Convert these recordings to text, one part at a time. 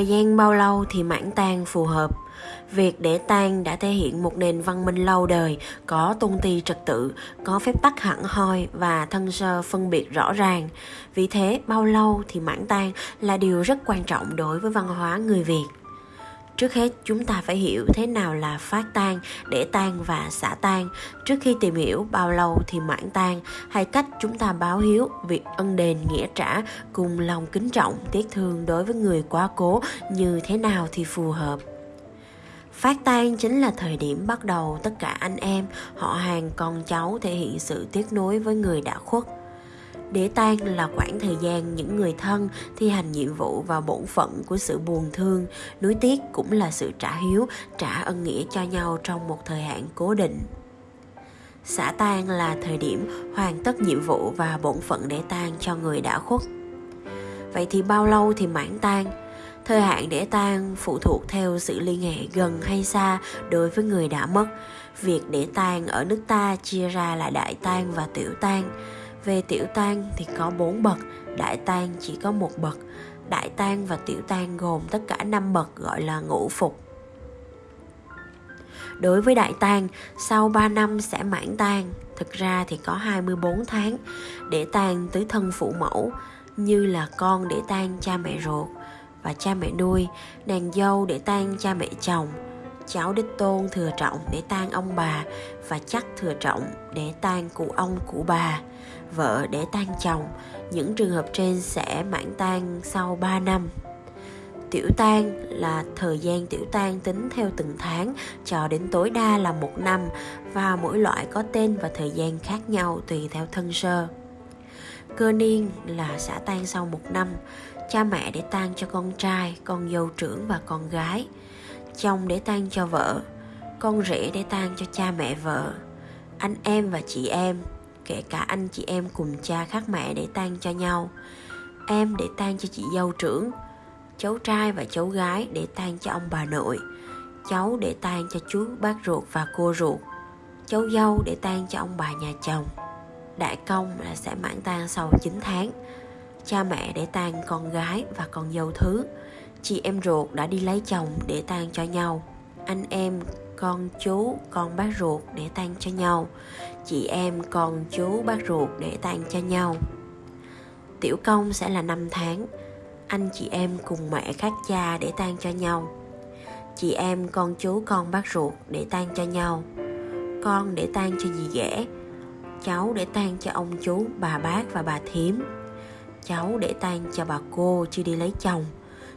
Thời gian bao lâu thì mãn tang phù hợp? Việc để tang đã thể hiện một nền văn minh lâu đời, có tôn ti trật tự, có phép tắc hẳn hoi và thân sơ phân biệt rõ ràng. Vì thế, bao lâu thì mãn tang là điều rất quan trọng đối với văn hóa người Việt. Trước hết, chúng ta phải hiểu thế nào là phát tan, để tan và xả tan Trước khi tìm hiểu bao lâu thì mãn tan hay cách chúng ta báo hiếu, việc ân đền nghĩa trả cùng lòng kính trọng, tiếc thương đối với người quá cố như thế nào thì phù hợp. Phát tan chính là thời điểm bắt đầu tất cả anh em, họ hàng, con cháu thể hiện sự tiếc nuối với người đã khuất để tang là khoảng thời gian những người thân thi hành nhiệm vụ và bổn phận của sự buồn thương, nuối tiếc cũng là sự trả hiếu, trả ân nghĩa cho nhau trong một thời hạn cố định. Xả tang là thời điểm hoàn tất nhiệm vụ và bổn phận để tang cho người đã khuất. Vậy thì bao lâu thì mãn tang? Thời hạn để tang phụ thuộc theo sự liên hệ gần hay xa đối với người đã mất. Việc để tang ở nước ta chia ra là đại tang và tiểu tang về tiểu tang thì có 4 bậc, đại tang chỉ có một bậc. Đại tang và tiểu tang gồm tất cả 5 bậc gọi là ngũ phục. Đối với đại tang, sau 3 năm sẽ mãn tang, thực ra thì có 24 tháng để tang tứ thân phụ mẫu như là con để tang cha mẹ ruột và cha mẹ nuôi, nàng dâu để tang cha mẹ chồng, cháu đích tôn thừa trọng để tang ông bà và chắc thừa trọng để tang cụ ông cụ bà vợ để tan chồng, những trường hợp trên sẽ mãn tan sau 3 năm. Tiểu tan là thời gian tiểu tan tính theo từng tháng, cho đến tối đa là một năm, và mỗi loại có tên và thời gian khác nhau tùy theo thân sơ. Cơ niên là xả tan sau một năm, cha mẹ để tan cho con trai, con dâu trưởng và con gái, chồng để tan cho vợ, con rể để tan cho cha mẹ vợ, anh em và chị em kể cả anh chị em cùng cha khác mẹ để tang cho nhau. Em để tang cho chị dâu trưởng, cháu trai và cháu gái để tang cho ông bà nội, cháu để tang cho chú bác ruột và cô ruột, cháu dâu để tang cho ông bà nhà chồng. Đại công là sẽ mãn tang sau 9 tháng. Cha mẹ để tang con gái và con dâu thứ. Chị em ruột đã đi lấy chồng để tang cho nhau. Anh em con chú, con bác ruột để tang cho nhau. Chị em, con chú, bác ruột để tang cho nhau. Tiểu công sẽ là 5 tháng. Anh chị em cùng mẹ khác cha để tang cho nhau. Chị em, con chú, con bác ruột để tang cho nhau. Con để tang cho dì ghẻ. Cháu để tang cho ông chú, bà bác và bà thím. Cháu để tang cho bà cô chưa đi lấy chồng.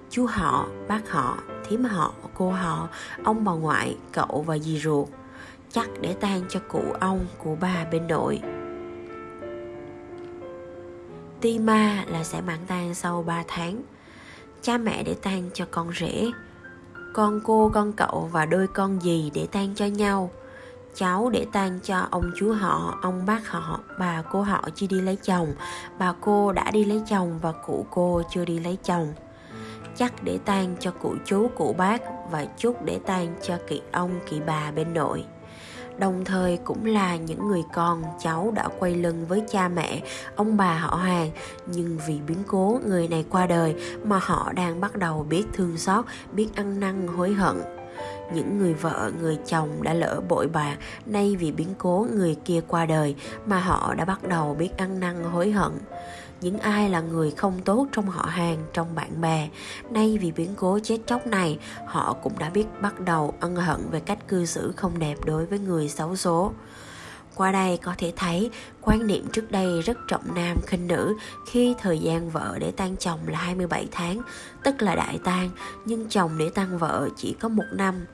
Chú họ, bác họ thím họ, cô họ, ông bà ngoại, cậu và dì ruột. Chắc để tang cho cụ ông, cụ bà bên nội. Ti ma là sẽ mãn tang sau 3 tháng. Cha mẹ để tang cho con rể. Con cô, con cậu và đôi con dì để tang cho nhau. Cháu để tang cho ông chú họ, ông bác họ, bà cô họ chưa đi lấy chồng. Bà cô đã đi lấy chồng và cụ cô chưa đi lấy chồng chắc để tang cho cụ chú, cụ bác và chút để tang cho kỳ ông, kỳ bà bên nội. Đồng thời cũng là những người con cháu đã quay lưng với cha mẹ, ông bà họ hàng. Nhưng vì biến cố người này qua đời mà họ đang bắt đầu biết thương xót, biết ăn năn, hối hận. Những người vợ, người chồng đã lỡ bội bạc nay vì biến cố người kia qua đời mà họ đã bắt đầu biết ăn năn, hối hận những ai là người không tốt trong họ hàng trong bạn bè nay vì biến cố chết chóc này họ cũng đã biết bắt đầu ân hận về cách cư xử không đẹp đối với người xấu số qua đây có thể thấy quan niệm trước đây rất trọng nam khinh nữ khi thời gian vợ để tan chồng là 27 tháng, tức là đại tang, nhưng chồng để tan vợ chỉ có một năm.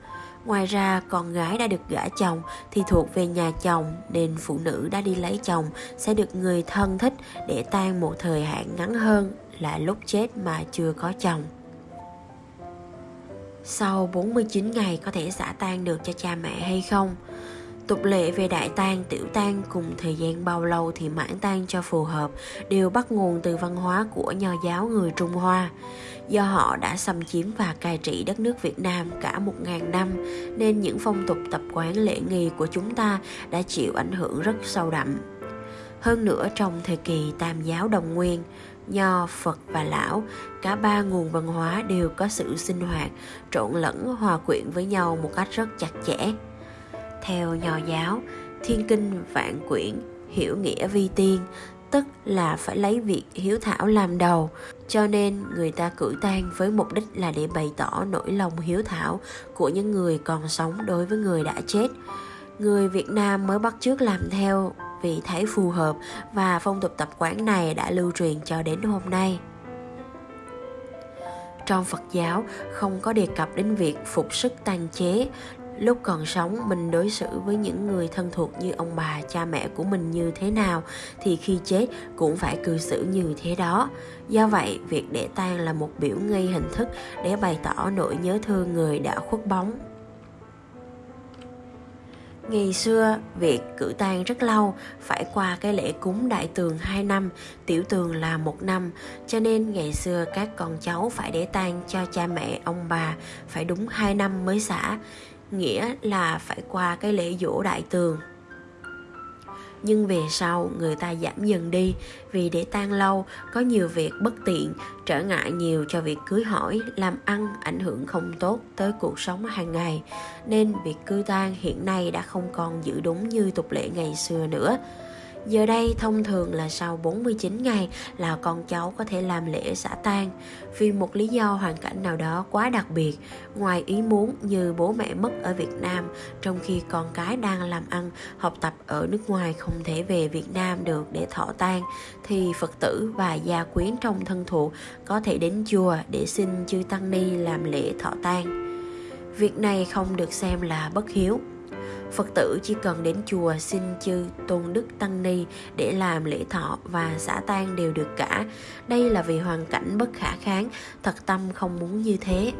Ngoài ra, con gái đã được gả chồng thì thuộc về nhà chồng nên phụ nữ đã đi lấy chồng sẽ được người thân thích để tan một thời hạn ngắn hơn là lúc chết mà chưa có chồng. Sau 49 ngày có thể xả tan được cho cha mẹ hay không? Tục lệ về đại tang, tiểu tang cùng thời gian bao lâu thì mãn tang cho phù hợp đều bắt nguồn từ văn hóa của nho giáo người Trung Hoa. Do họ đã xâm chiếm và cai trị đất nước Việt Nam cả một ngàn năm nên những phong tục tập quán lễ nghi của chúng ta đã chịu ảnh hưởng rất sâu đậm. Hơn nữa trong thời kỳ Tam giáo đồng nguyên, Nho, Phật và Lão, cả ba nguồn văn hóa đều có sự sinh hoạt, trộn lẫn hòa quyện với nhau một cách rất chặt chẽ. Theo Nho giáo, thiên kinh vạn quyển, hiểu nghĩa vi tiên, tức là phải lấy việc hiếu thảo làm đầu. Cho nên người ta cử tang với mục đích là để bày tỏ nỗi lòng hiếu thảo của những người còn sống đối với người đã chết. Người việt nam mới bắt chước làm theo vì thấy phù hợp và phong tục tập quán này đã lưu truyền cho đến hôm nay. Trong Phật giáo không có đề cập đến việc phục sức tàn chế lúc còn sống mình đối xử với những người thân thuộc như ông bà cha mẹ của mình như thế nào thì khi chết cũng phải cư xử như thế đó. Do vậy việc để tang là một biểu nghi hình thức để bày tỏ nỗi nhớ thương người đã khuất bóng Ngày xưa, việc cử tang rất lâu, phải qua cái lễ cúng đại tường 2 năm, tiểu tường là một năm, cho nên ngày xưa các con cháu phải để tang cho cha mẹ ông bà phải đúng 2 năm mới xả nghĩa là phải qua cái lễ dỗ đại tường. Nhưng về sau, người ta giảm dần đi, vì để tan lâu, có nhiều việc bất tiện, trở ngại nhiều cho việc cưới hỏi, làm ăn ảnh hưởng không tốt tới cuộc sống hàng ngày. Nên việc cư tang hiện nay đã không còn giữ đúng như tục lệ ngày xưa nữa. Giờ đây thông thường là sau 49 ngày là con cháu có thể làm lễ xả tang vì một lý do hoàn cảnh nào đó quá đặc biệt, ngoài ý muốn như bố mẹ mất ở Việt Nam trong khi con cái đang làm ăn, học tập ở nước ngoài không thể về Việt Nam được để thọ tang thì Phật tử và gia quyến trong thân thuộc có thể đến chùa để xin chư tăng ni làm lễ thọ tang. Việc này không được xem là bất hiếu Phật tử chỉ cần đến chùa xin chư tôn đức tăng ni để làm lễ thọ và xã tang đều được cả. Đây là vì hoàn cảnh bất khả kháng, thật tâm không muốn như thế.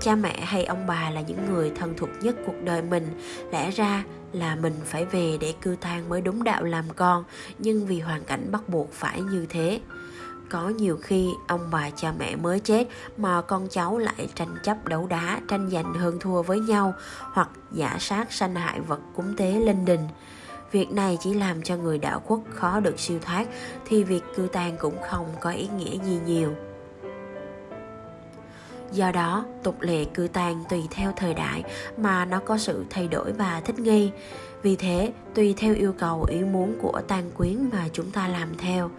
Cha mẹ hay ông bà là những người thân thuộc nhất cuộc đời mình, lẽ ra là mình phải về để cư tang mới đúng đạo làm con, nhưng vì hoàn cảnh bắt buộc phải như thế có nhiều khi ông bà cha mẹ mới chết mà con cháu lại tranh chấp đấu đá, tranh giành hơn thua với nhau hoặc giả sát sanh hại vật cúng tế linh đình. Việc này chỉ làm cho người đạo quốc khó được siêu thoát thì việc cư tang cũng không có ý nghĩa gì nhiều. Do đó, tục lệ cư tang tùy theo thời đại mà nó có sự thay đổi và thích nghi vì thế, tùy theo yêu cầu, ý muốn của tang quyến mà chúng ta làm theo,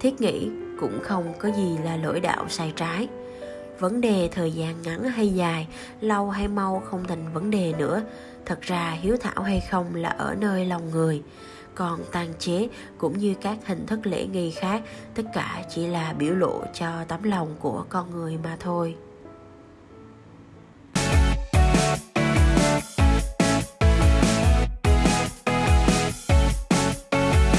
thiết nghĩ cũng không có gì là lỗi đạo sai trái. Vấn đề thời gian ngắn hay dài, lâu hay mau không thành vấn đề nữa. Thật ra, hiếu thảo hay không là ở nơi lòng người. Còn tàn chế cũng như các hình thức lễ nghi khác, tất cả chỉ là biểu lộ cho tấm lòng của con người mà thôi.